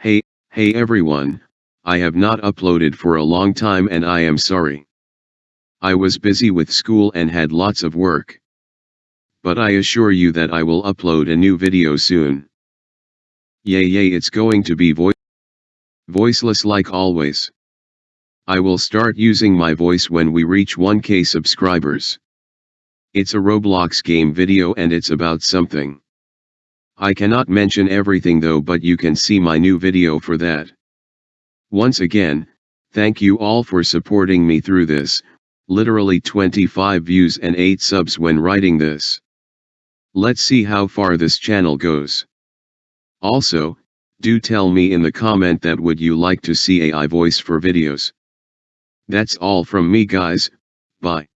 Hey hey everyone, I have not uploaded for a long time and I am sorry. I was busy with school and had lots of work. But I assure you that I will upload a new video soon. Yay yay it's going to be voice voiceless like always. I will start using my voice when we reach 1k subscribers. It's a Roblox game video and it's about something. I cannot mention everything though but you can see my new video for that. Once again, thank you all for supporting me through this, literally 25 views and 8 subs when writing this. Let's see how far this channel goes. Also, do tell me in the comment that would you like to see AI voice for videos. That's all from me guys, bye.